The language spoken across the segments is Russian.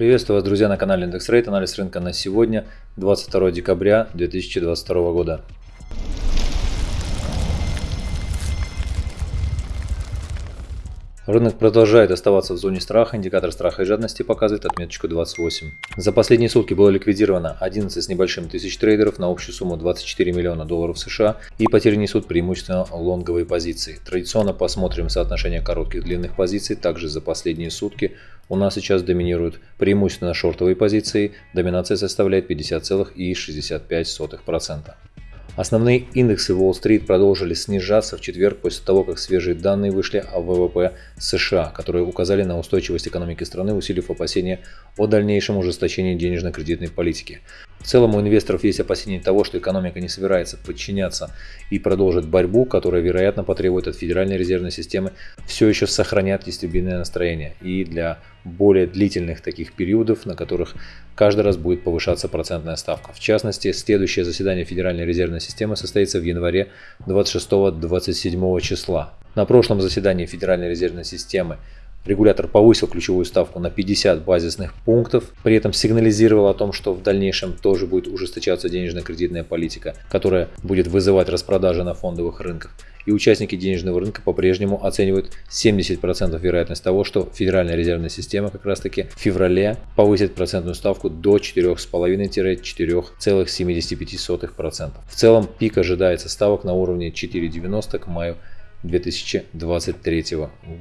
Приветствую вас, друзья, на канале Индекс Рейт. Анализ рынка на сегодня, 22 декабря 2022 года. Рынок продолжает оставаться в зоне страха, индикатор страха и жадности показывает отметочку 28. За последние сутки было ликвидировано 11 с небольшим тысяч трейдеров на общую сумму 24 миллиона долларов США и потери несут преимущественно лонговые позиции. Традиционно посмотрим соотношение коротких и длинных позиций, также за последние сутки у нас сейчас доминируют преимущественно шортовые позиции, доминация составляет 50,65%. Основные индексы Уолл-стрит продолжили снижаться в четверг после того, как свежие данные вышли о ВВП США, которые указали на устойчивость экономики страны, усилив опасения о дальнейшем ужесточении денежно-кредитной политики. В целом у инвесторов есть опасения того, что экономика не собирается подчиняться и продолжит борьбу, которая, вероятно, потребует от Федеральной резервной системы все еще сохранять нестабильное настроение и для более длительных таких периодов, на которых каждый раз будет повышаться процентная ставка. В частности, следующее заседание Федеральной резервной системы состоится в январе 26-27 числа. На прошлом заседании Федеральной резервной системы Регулятор повысил ключевую ставку на 50 базисных пунктов, при этом сигнализировал о том, что в дальнейшем тоже будет ужесточаться денежно-кредитная политика, которая будет вызывать распродажи на фондовых рынках. И участники денежного рынка по-прежнему оценивают 70% вероятность того, что Федеральная резервная система как раз таки в феврале повысит процентную ставку до 4,5-4,75%. В целом пик ожидается ставок на уровне 4,90 к маю 2023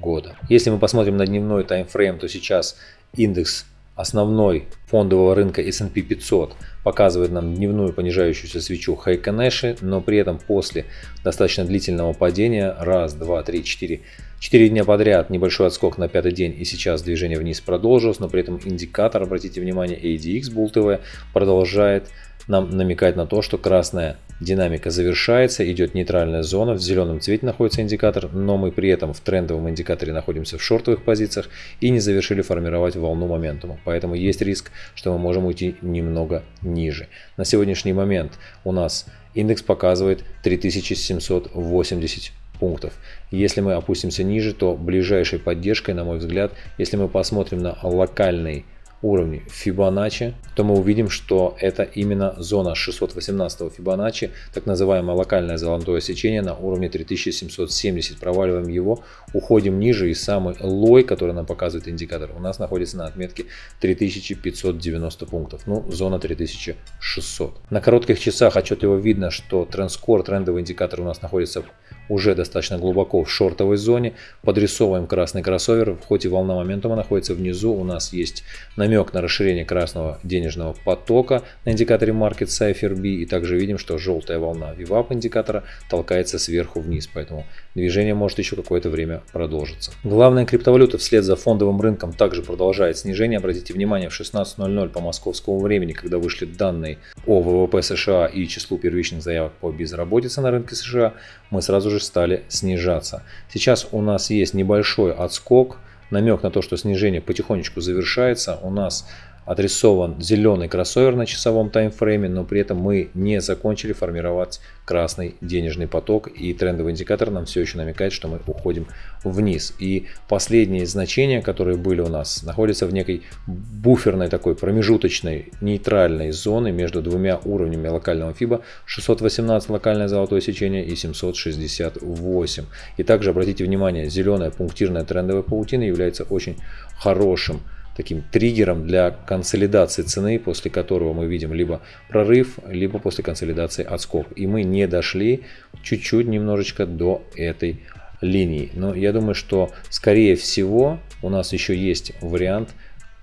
года. Если мы посмотрим на дневной таймфрейм, то сейчас индекс основной фондового рынка S&P 500 показывает нам дневную понижающуюся свечу Хайконеши, но при этом после достаточно длительного падения, раз, два, три, четыре, четыре дня подряд небольшой отскок на пятый день и сейчас движение вниз продолжилось, но при этом индикатор, обратите внимание, ADX Bull TV продолжает нам намекать на то, что красная Динамика завершается, идет нейтральная зона, в зеленом цвете находится индикатор, но мы при этом в трендовом индикаторе находимся в шортовых позициях и не завершили формировать волну моментума. Поэтому есть риск, что мы можем уйти немного ниже. На сегодняшний момент у нас индекс показывает 3780 пунктов. Если мы опустимся ниже, то ближайшей поддержкой, на мой взгляд, если мы посмотрим на локальный уровне Fibonacci, то мы увидим, что это именно зона 618 Fibonacci, так называемое локальное золотое сечение на уровне 3770. Проваливаем его, уходим ниже и самый лой, который нам показывает индикатор, у нас находится на отметке 3590 пунктов, ну зона 3600. На коротких часах отчетливо видно, что трендскор, трендовый индикатор у нас находится уже достаточно глубоко в шортовой зоне. Подрисовываем красный кроссовер, хоть и волна моментума находится внизу, у нас есть намек на расширение красного денежного потока на индикаторе Market Cypher B. И также видим, что желтая волна VWAP индикатора толкается сверху вниз, поэтому движение может еще какое-то время продолжиться. Главная криптовалюта вслед за фондовым рынком также продолжает снижение. Обратите внимание, в 16.00 по московскому времени, когда вышли данные о ВВП США и числу первичных заявок по безработице на рынке США, мы сразу же стали снижаться. Сейчас у нас есть небольшой отскок, намек на то, что снижение потихонечку завершается. У нас отрисован зеленый кроссовер на часовом таймфрейме, но при этом мы не закончили формировать красный денежный поток и трендовый индикатор нам все еще намекает, что мы уходим вниз. И последние значения, которые были у нас, находятся в некой буферной такой промежуточной нейтральной зоны между двумя уровнями локального FIBA 618 локальное золотое сечение и 768. И также обратите внимание, зеленая пунктирная трендовая паутина является очень хорошим таким триггером для консолидации цены, после которого мы видим либо прорыв, либо после консолидации отскок. И мы не дошли чуть-чуть немножечко до этой линии. Но я думаю, что скорее всего у нас еще есть вариант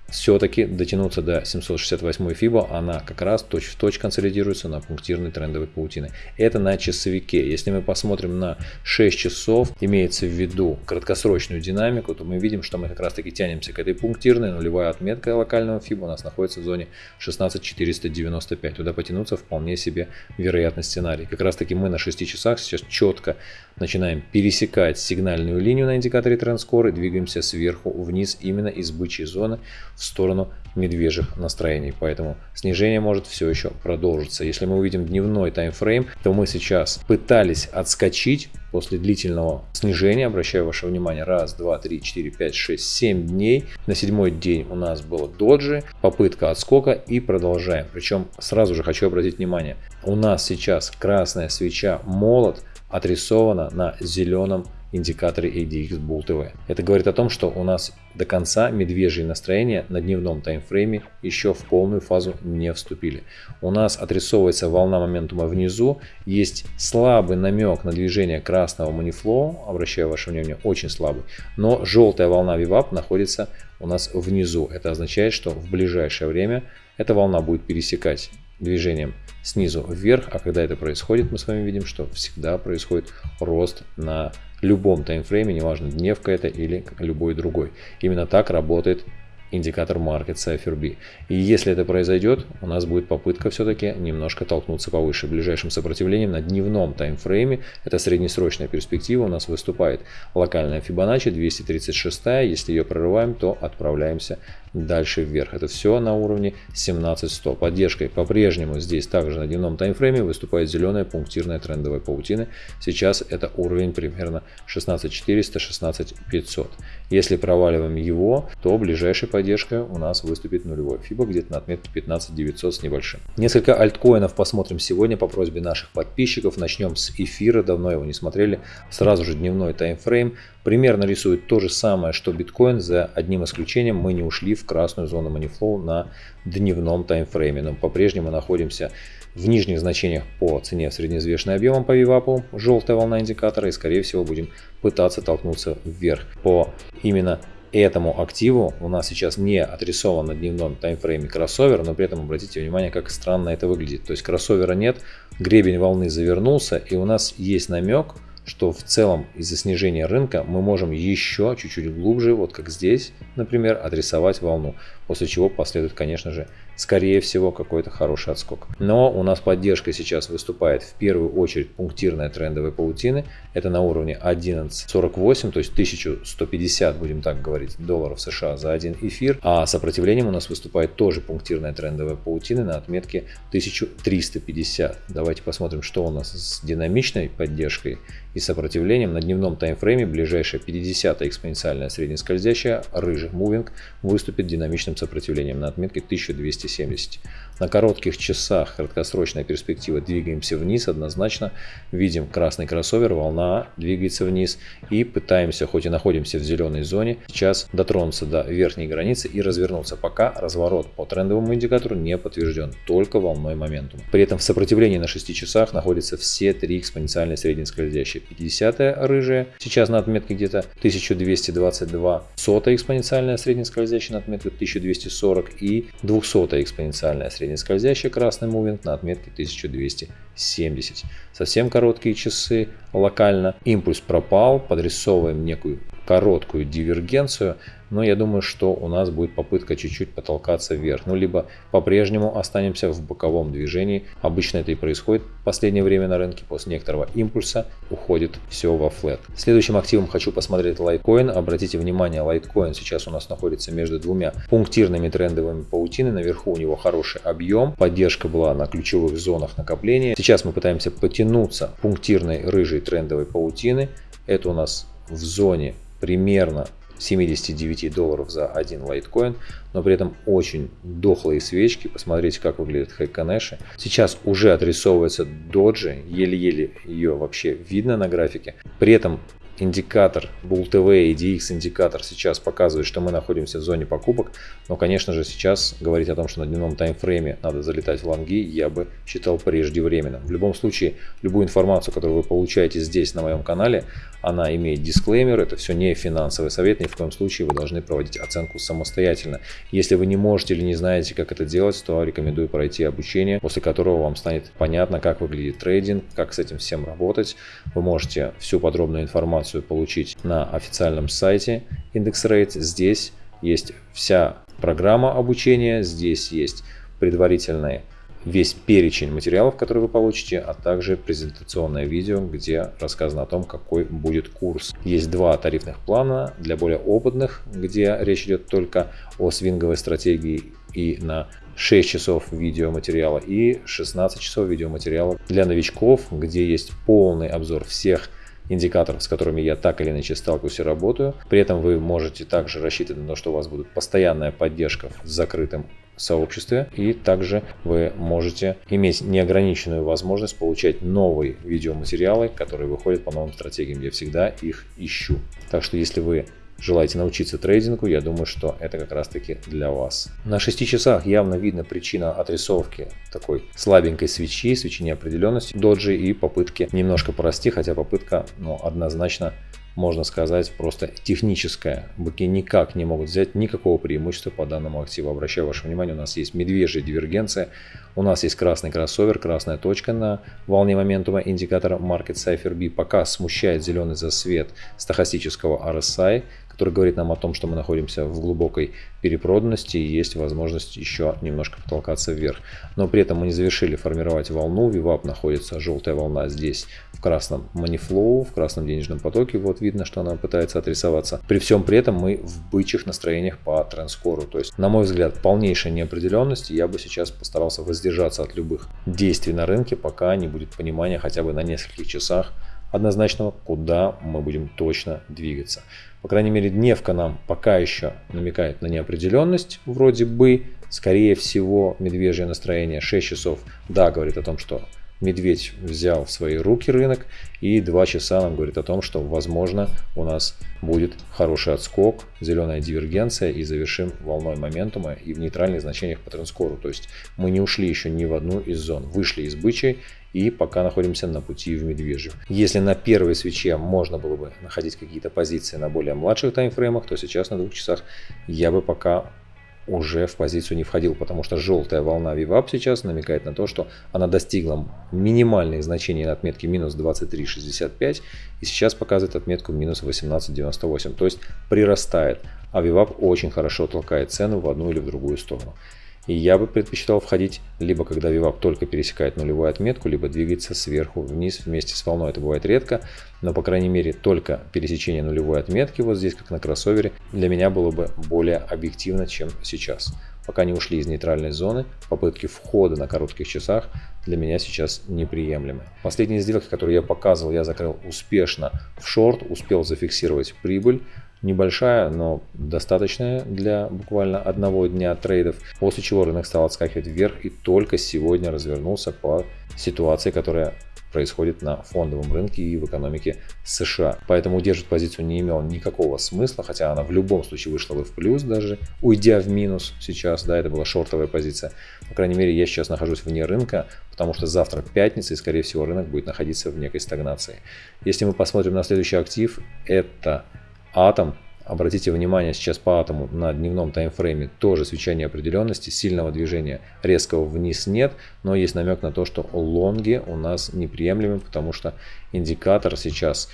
все-таки дотянуться до 768 FIBA, она как раз точь-в-точь консолидируется на пунктирной трендовой паутины. Это на часовике. Если мы посмотрим на 6 часов, имеется в виду краткосрочную динамику, то мы видим, что мы как раз таки тянемся к этой пунктирной. Нулевая отметка локального FIBA у нас находится в зоне 16495. Туда потянуться вполне себе вероятный сценарий. Как раз таки мы на 6 часах сейчас четко начинаем пересекать сигнальную линию на индикаторе TrendScore и двигаемся сверху вниз именно из бычьей зоны в сторону медвежьих настроений. Поэтому снижение может все еще продолжиться. Если мы увидим дневной таймфрейм, то мы сейчас пытались отскочить после длительного снижения. Обращаю ваше внимание, раз, два, три, четыре, пять, шесть, семь дней. На седьмой день у нас было доджи, попытка отскока и продолжаем. Причем сразу же хочу обратить внимание, у нас сейчас красная свеча молот отрисована на зеленом индикаторе ADX Bull TV. Это говорит о том, что у нас до конца медвежьи настроения на дневном таймфрейме еще в полную фазу не вступили. У нас отрисовывается волна моментума внизу, есть слабый намек на движение красного манифлоу, обращаю ваше внимание, очень слабый, но желтая волна VWAP находится у нас внизу. Это означает, что в ближайшее время эта волна будет пересекать движением снизу вверх, а когда это происходит, мы с вами видим, что всегда происходит рост на любом таймфрейме, неважно дневка это или любой другой. Именно так работает индикатор Market Cipher B. И если это произойдет, у нас будет попытка все-таки немножко толкнуться повыше. Ближайшим сопротивлением на дневном таймфрейме, это среднесрочная перспектива, у нас выступает локальная Fibonacci 236. Если ее прорываем, то отправляемся дальше вверх. Это все на уровне 17100. Поддержкой по-прежнему здесь также на дневном таймфрейме выступает зеленая пунктирная трендовая паутина. Сейчас это уровень примерно 16400-16500. Если проваливаем его, то ближайшей поддержкой у нас выступит нулевой FIBA где-то на отметке 15900 с небольшим. Несколько альткоинов посмотрим сегодня по просьбе наших подписчиков. Начнем с эфира, давно его не смотрели. Сразу же дневной таймфрейм примерно рисует то же самое, что биткоин, за одним исключением мы не ушли в красную зону манифлоу на дневном таймфрейме, но по-прежнему находимся в нижних значениях по цене среднеизвешенным объемом по VWAP, желтая волна индикатора, и скорее всего будем пытаться толкнуться вверх. По именно этому активу у нас сейчас не отрисован на дневном таймфрейме кроссовер, но при этом обратите внимание, как странно это выглядит. То есть кроссовера нет, гребень волны завернулся, и у нас есть намек, что в целом из-за снижения рынка мы можем еще чуть-чуть глубже, вот как здесь, например, отрисовать волну, после чего последует, конечно же, скорее всего, какой-то хороший отскок. Но у нас поддержка сейчас выступает в первую очередь пунктирная трендовая паутины. Это на уровне 11.48, то есть 1150, будем так говорить, долларов США за один эфир. А сопротивлением у нас выступает тоже пунктирная трендовая паутина на отметке 1350. Давайте посмотрим, что у нас с динамичной поддержкой и сопротивлением на дневном таймфрейме ближайшая 50 экспоненциальная среднескользящая рыжий мувинг выступит динамичным сопротивлением на отметке 1270. На коротких часах краткосрочная перспектива двигаемся вниз однозначно. Видим красный кроссовер, волна двигается вниз и пытаемся, хоть и находимся в зеленой зоне, сейчас дотронуться до верхней границы и развернуться, пока разворот по трендовому индикатору не подтвержден, только волной моментум. При этом в сопротивлении на 6 часах находятся все три экспоненциальные среднескользящие. 50 рыжая, сейчас на отметке где-то 1222, сотая экспоненциальная среднескользящая на отметке 1240 и 200 экспоненциальная среднескользящая красный мувинг на отметке 1270. Совсем короткие часы локально. Импульс пропал, подрисовываем некую короткую дивергенцию, но я думаю, что у нас будет попытка чуть-чуть потолкаться вверх, ну либо по-прежнему останемся в боковом движении. Обычно это и происходит в последнее время на рынке, после некоторого импульса уходит все во флет. Следующим активом хочу посмотреть Litecoin. Обратите внимание, Litecoin сейчас у нас находится между двумя пунктирными трендовыми паутины. Наверху у него хороший объем, поддержка была на ключевых зонах накопления. Сейчас мы пытаемся потянуться пунктирной рыжей трендовой паутины. Это у нас в зоне примерно 79 долларов за один лайткоин, но при этом очень дохлые свечки. Посмотрите, как выглядит Хайконеши. Сейчас уже отрисовывается доджи, еле-еле ее вообще видно на графике. При этом индикатор Bull TV и DX индикатор сейчас показывает, что мы находимся в зоне покупок, но, конечно же, сейчас говорить о том, что на дневном таймфрейме надо залетать в лонги, я бы считал преждевременно. В любом случае, любую информацию, которую вы получаете здесь на моем канале, она имеет дисклеймер, это все не финансовый совет, ни в коем случае вы должны проводить оценку самостоятельно. Если вы не можете или не знаете, как это делать, то рекомендую пройти обучение, после которого вам станет понятно, как выглядит трейдинг, как с этим всем работать. Вы можете всю подробную информацию получить на официальном сайте IndexRate. Здесь есть вся программа обучения, здесь есть предварительные весь перечень материалов, которые вы получите, а также презентационное видео, где рассказано о том, какой будет курс. Есть два тарифных плана для более опытных, где речь идет только о свинговой стратегии и на 6 часов видеоматериала и 16 часов видеоматериала для новичков, где есть полный обзор всех индикаторов, с которыми я так или иначе сталкиваюсь и работаю. При этом вы можете также рассчитывать на то, что у вас будет постоянная поддержка в закрытом сообществе и также вы можете иметь неограниченную возможность получать новые видеоматериалы, которые выходят по новым стратегиям. Я всегда их ищу. Так что если вы желаете научиться трейдингу, я думаю, что это как раз таки для вас. На 6 часах явно видна причина отрисовки такой слабенькой свечи, свечи неопределенности доджи и попытки немножко порасти, хотя попытка ну, однозначно можно сказать, просто техническая. Быки никак не могут взять никакого преимущества по данному активу. Обращаю ваше внимание, у нас есть медвежья дивергенция, у нас есть красный кроссовер, красная точка на волне моментума индикатора Market Cipher B. Пока смущает зеленый засвет стахастического RSI, который говорит нам о том, что мы находимся в глубокой перепроданности и есть возможность еще немножко потолкаться вверх. Но при этом мы не завершили формировать волну. VWAP находится, желтая волна здесь в красном манифлоу, в красном денежном потоке. Вот видно, что она пытается отрисоваться. При всем при этом мы в бычьих настроениях по трендскору. То есть, на мой взгляд, полнейшая неопределенность. Я бы сейчас постарался воздержаться от любых действий на рынке, пока не будет понимания хотя бы на нескольких часах однозначного, куда мы будем точно двигаться. По крайней мере, дневка нам пока еще намекает на неопределенность, вроде бы, скорее всего, медвежье настроение. 6 часов, да, говорит о том, что медведь взял в свои руки рынок и 2 часа нам говорит о том, что возможно у нас будет хороший отскок, зеленая дивергенция и завершим волной моментума и в нейтральных значениях по трендскору. То есть мы не ушли еще ни в одну из зон, вышли из бычьей и пока находимся на пути в медвежью. Если на первой свече можно было бы находить какие-то позиции на более младших таймфреймах, то сейчас на двух часах я бы пока уже в позицию не входил, потому что желтая волна VWAP сейчас намекает на то, что она достигла минимальных значений на отметке минус 23.65 и сейчас показывает отметку минус 18.98, то есть прирастает, а VWAP очень хорошо толкает цену в одну или в другую сторону. И я бы предпочитал входить либо когда VWAP только пересекает нулевую отметку, либо двигаться сверху вниз вместе с волной. Это бывает редко, но по крайней мере только пересечение нулевой отметки вот здесь, как на кроссовере, для меня было бы более объективно, чем сейчас. Пока не ушли из нейтральной зоны, попытки входа на коротких часах для меня сейчас неприемлемы. Последние сделки, которые я показывал, я закрыл успешно в шорт, успел зафиксировать прибыль небольшая, но достаточная для буквально одного дня трейдов, после чего рынок стал отскакивать вверх и только сегодня развернулся по ситуации, которая происходит на фондовом рынке и в экономике США. Поэтому удерживать позицию не имело никакого смысла, хотя она в любом случае вышла бы в плюс даже, уйдя в минус сейчас, да, это была шортовая позиция. По крайней мере, я сейчас нахожусь вне рынка, потому что завтра пятница и, скорее всего, рынок будет находиться в некой стагнации. Если мы посмотрим на следующий актив, это атом. Обратите внимание сейчас по атому на дневном таймфрейме тоже свеча неопределенности, сильного движения резкого вниз нет, но есть намек на то, что лонги у нас неприемлемы, потому что индикатор сейчас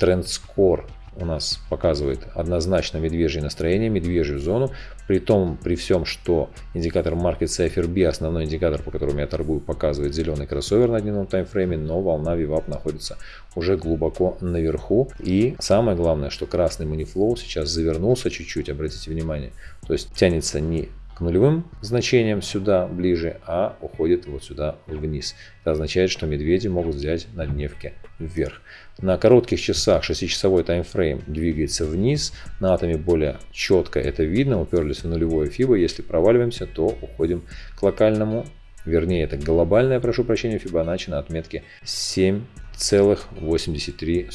тренд скор у нас показывает однозначно медвежье настроение, медвежью зону. При том, при всем, что индикатор Market Cipher B, основной индикатор, по которому я торгую, показывает зеленый кроссовер на дневном таймфрейме, но волна VWAP находится уже глубоко наверху. И самое главное, что красный манифлоу сейчас завернулся чуть-чуть, обратите внимание. То есть тянется не к нулевым значениям сюда ближе, а уходит вот сюда вниз. Это означает, что медведи могут взять на дневке вверх. На коротких часах 6-часовой таймфрейм двигается вниз, на атоме более четко это видно, уперлись в нулевое фибо, если проваливаемся, то уходим к локальному, вернее это глобальное, прошу прощения, фибоначчи на отметке 7,83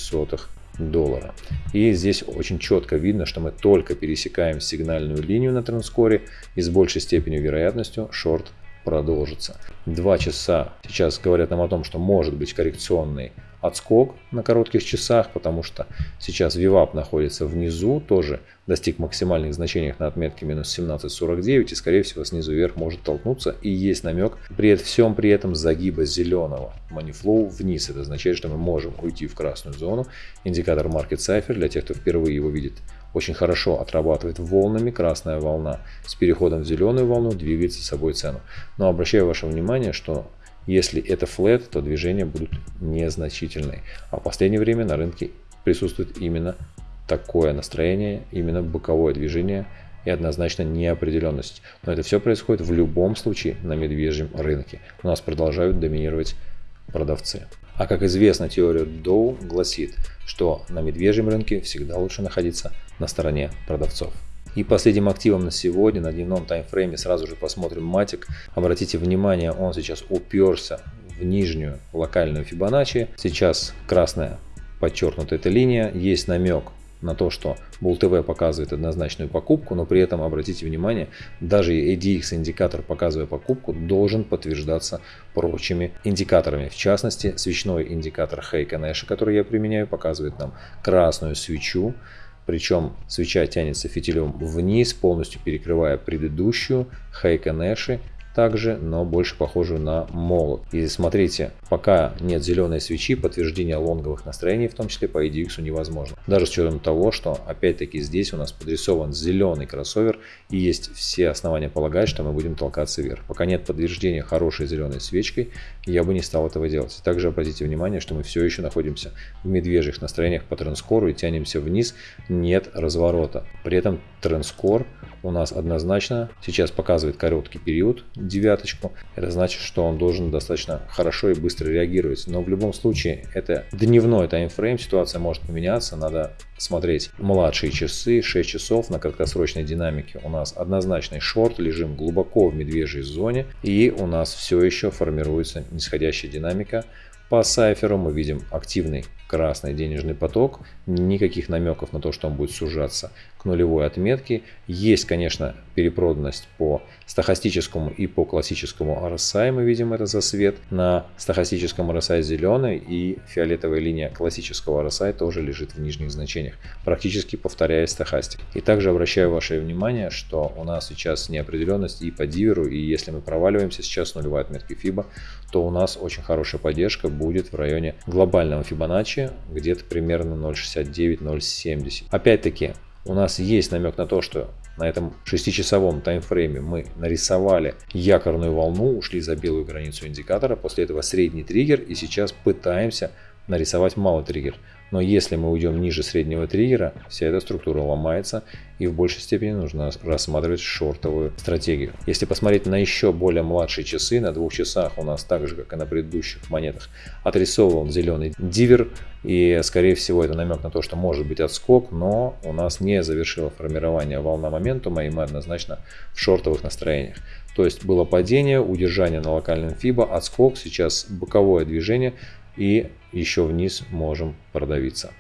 доллара. И здесь очень четко видно, что мы только пересекаем сигнальную линию на трендскоре и с большей степенью вероятностью шорт продолжится. Два часа сейчас говорят нам о том, что может быть коррекционный отскок на коротких часах, потому что сейчас VWAP находится внизу, тоже достиг максимальных значений на отметке минус 17.49 и скорее всего снизу вверх может толкнуться и есть намек при всем при этом загиба зеленого манифлоу вниз. Это означает, что мы можем уйти в красную зону. Индикатор Market Cipher для тех, кто впервые его видит очень хорошо отрабатывает волнами. Красная волна с переходом в зеленую волну двигает за собой цену. Но обращаю ваше внимание, что если это флет, то движения будут незначительные. А в последнее время на рынке присутствует именно такое настроение, именно боковое движение и однозначно неопределенность. Но это все происходит в любом случае на медвежьем рынке. У нас продолжают доминировать продавцы. А как известно, теория Доу гласит, что на медвежьем рынке всегда лучше находиться на стороне продавцов. И последним активом на сегодня, на дневном таймфрейме, сразу же посмотрим матик. Обратите внимание, он сейчас уперся в нижнюю локальную Фибоначчи. Сейчас красная подчеркнутая эта линия. Есть намек на то, что Bull TV показывает однозначную покупку, но при этом, обратите внимание, даже ADX индикатор, показывая покупку, должен подтверждаться прочими индикаторами. В частности, свечной индикатор Хейка Нэша, который я применяю, показывает нам красную свечу, причем свеча тянется фитилем вниз, полностью перекрывая предыдущую Хейка Нэши также, но больше похожую на молот. И смотрите, пока нет зеленой свечи, подтверждение лонговых настроений, в том числе по EDX, невозможно. Даже с учетом того, что опять-таки здесь у нас подрисован зеленый кроссовер и есть все основания полагать, что мы будем толкаться вверх. Пока нет подтверждения хорошей зеленой свечкой, я бы не стал этого делать. Также обратите внимание, что мы все еще находимся в медвежьих настроениях по трендскору и тянемся вниз, нет разворота. При этом трендскор у нас однозначно сейчас показывает короткий период, девяточку. Это значит, что он должен достаточно хорошо и быстро реагировать. Но в любом случае это дневной таймфрейм, ситуация может поменяться, надо смотреть младшие часы, 6 часов на краткосрочной динамике. У нас однозначный шорт, лежим глубоко в медвежьей зоне и у нас все еще формируется нисходящая динамика. По сайферу мы видим активный красный денежный поток, никаких намеков на то, что он будет сужаться к нулевой отметке. Есть, конечно, перепроданность по стахастическому и по классическому RSI, мы видим это за свет. На стахастическом RSI зеленый и фиолетовая линия классического RSI тоже лежит в нижних значениях, практически повторяя стахастик. И также обращаю ваше внимание, что у нас сейчас неопределенность и по диверу, и если мы проваливаемся сейчас нулевой отметки FIBA, то у нас очень хорошая поддержка будет в районе глобального Fibonacci где-то примерно 0.69-0.70. Опять-таки, у нас есть намек на то, что на этом 6-часовом таймфрейме мы нарисовали якорную волну, ушли за белую границу индикатора, после этого средний триггер и сейчас пытаемся нарисовать малый триггер. Но если мы уйдем ниже среднего триггера, вся эта структура ломается и в большей степени нужно рассматривать шортовую стратегию. Если посмотреть на еще более младшие часы, на двух часах у нас так же, как и на предыдущих монетах, отрисован зеленый дивер. И скорее всего это намек на то, что может быть отскок, но у нас не завершило формирование волна моментума и мы однозначно в шортовых настроениях. То есть было падение, удержание на локальном FIBA, отскок, сейчас боковое движение и еще вниз можем продавиться.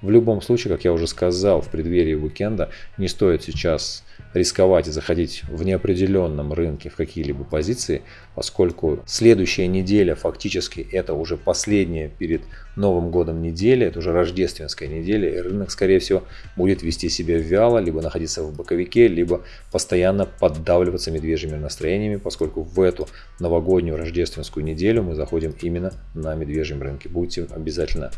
В любом случае, как я уже сказал в преддверии уикенда, не стоит сейчас рисковать и заходить в неопределенном рынке в какие-либо позиции, поскольку следующая неделя фактически это уже последняя перед Новым годом неделя, это уже рождественская неделя, и рынок, скорее всего, будет вести себя вяло, либо находиться в боковике, либо постоянно поддавливаться медвежьими настроениями, поскольку в эту новогоднюю рождественскую неделю мы заходим именно на медвежьем рынке. Будьте обязательно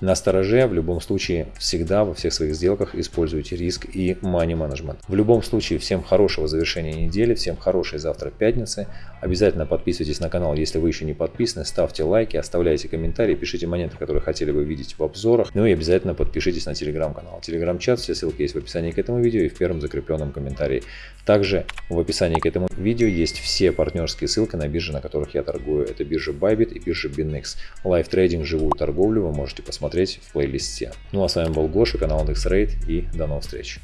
на стороже в любом случае всегда во всех своих сделках используйте риск и money management. В любом случае всем хорошего завершения недели, всем хорошей завтра пятницы. Обязательно подписывайтесь на канал, если вы еще не подписаны, ставьте лайки, оставляйте комментарии, пишите монеты, которые хотели бы видеть в обзорах. Ну и обязательно подпишитесь на телеграм-канал. Телеграм-чат, все ссылки есть в описании к этому видео и в первом закрепленном комментарии. Также в описании к этому видео есть все партнерские ссылки на биржи, на которых я торгую. Это биржа Bybit и биржа BinX. Лайв трейдинг, живую торговлю вы можете посмотреть в плейлисте. Ну а с вами был Гоша, канал IndexRate и до новых встреч.